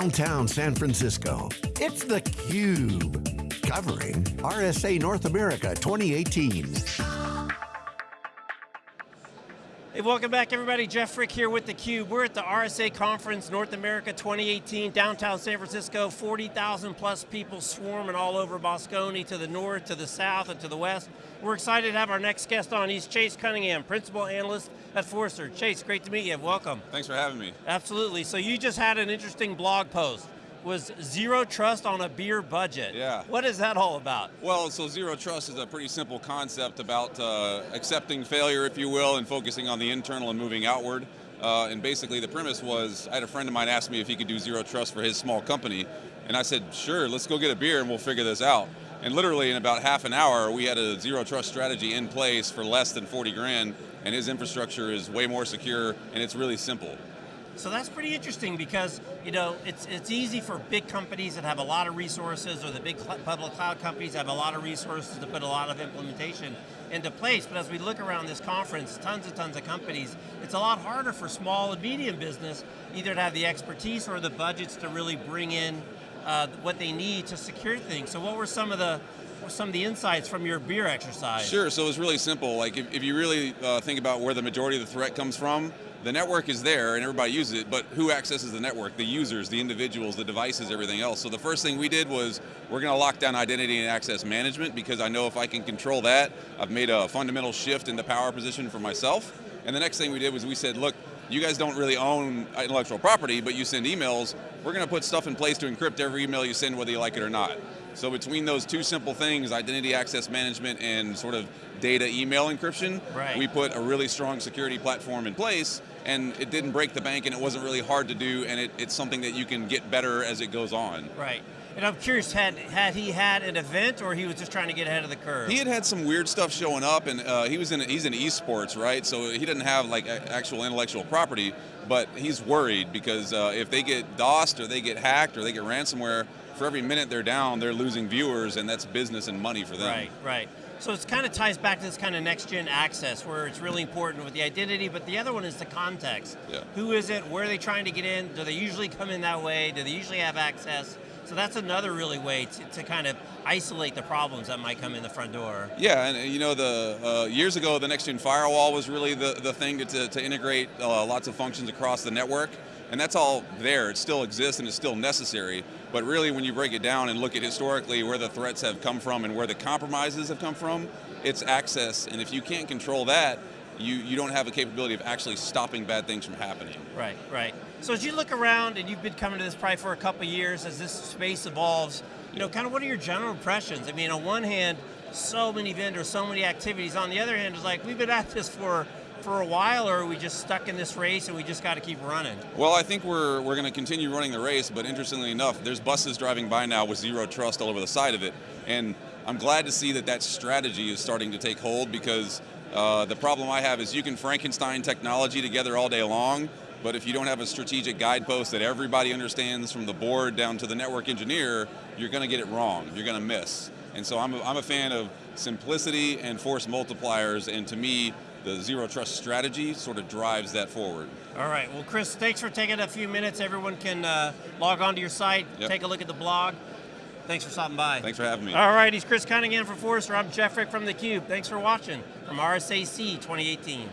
downtown San Francisco. It's theCUBE, covering RSA North America 2018. Hey, welcome back everybody. Jeff Frick here with theCUBE. We're at the RSA Conference North America 2018, downtown San Francisco. 40,000 plus people swarming all over Moscone to the north, to the south, and to the west. We're excited to have our next guest on. He's Chase Cunningham, Principal Analyst at Forrester. Chase, great to meet you, welcome. Thanks for having me. Absolutely, so you just had an interesting blog post was zero trust on a beer budget. Yeah. What is that all about? Well, so zero trust is a pretty simple concept about uh, accepting failure, if you will, and focusing on the internal and moving outward. Uh, and basically the premise was, I had a friend of mine ask me if he could do zero trust for his small company, and I said, sure, let's go get a beer and we'll figure this out. And literally in about half an hour, we had a zero trust strategy in place for less than 40 grand, and his infrastructure is way more secure, and it's really simple. So that's pretty interesting because you know it's it's easy for big companies that have a lot of resources, or the big public cloud companies have a lot of resources to put a lot of implementation into place. But as we look around this conference, tons and tons of companies, it's a lot harder for small and medium business either to have the expertise or the budgets to really bring in uh, what they need to secure things. So what were some of the some of the insights from your beer exercise? Sure, so it's really simple. Like if, if you really uh, think about where the majority of the threat comes from, the network is there and everybody uses it, but who accesses the network? The users, the individuals, the devices, everything else. So the first thing we did was, we're going to lock down identity and access management because I know if I can control that, I've made a fundamental shift in the power position for myself. And the next thing we did was we said, look, you guys don't really own intellectual property, but you send emails, we're going to put stuff in place to encrypt every email you send whether you like it or not. So between those two simple things, identity access management and sort of data email encryption, right. we put a really strong security platform in place and it didn't break the bank and it wasn't really hard to do and it, it's something that you can get better as it goes on. Right. And I'm curious, had had he had an event, or he was just trying to get ahead of the curve? He had had some weird stuff showing up, and uh, he was in he's in esports, right? So he doesn't have like actual intellectual property, but he's worried because uh, if they get DOSed or they get hacked or they get ransomware, for every minute they're down, they're losing viewers, and that's business and money for them. Right, right. So it kind of ties back to this kind of next-gen access where it's really important with the identity, but the other one is the context. Yeah. Who is it? Where are they trying to get in? Do they usually come in that way? Do they usually have access? So that's another really way to, to, kind of isolate the problems that might come in the front door. Yeah, and you know, the uh, years ago, the next-gen firewall was really the, the thing to, to, to integrate uh, lots of functions across the network. And that's all there, it still exists and it's still necessary. But really when you break it down and look at historically where the threats have come from and where the compromises have come from, it's access. And if you can't control that, you, you don't have a capability of actually stopping bad things from happening. Right, right. So as you look around, and you've been coming to this probably for a couple years, as this space evolves, you know, kind of what are your general impressions? I mean, on one hand, so many vendors, so many activities. On the other hand, it's like, we've been at this for for a while, or are we just stuck in this race and we just got to keep running? Well, I think we're, we're going to continue running the race, but interestingly enough, there's buses driving by now with zero trust all over the side of it. And I'm glad to see that that strategy is starting to take hold because uh, the problem I have is you can Frankenstein technology together all day long, but if you don't have a strategic guidepost that everybody understands from the board down to the network engineer, you're going to get it wrong, you're going to miss. And so I'm a, I'm a fan of simplicity and force multipliers, and to me, the zero trust strategy sort of drives that forward. All right, well Chris, thanks for taking a few minutes. Everyone can uh, log onto your site, yep. take a look at the blog. Thanks for stopping by. Thanks for having me. All right, he's Chris Cunningham from Forrester. I'm Jeff Frick from theCUBE. Thanks for watching from RSAC 2018.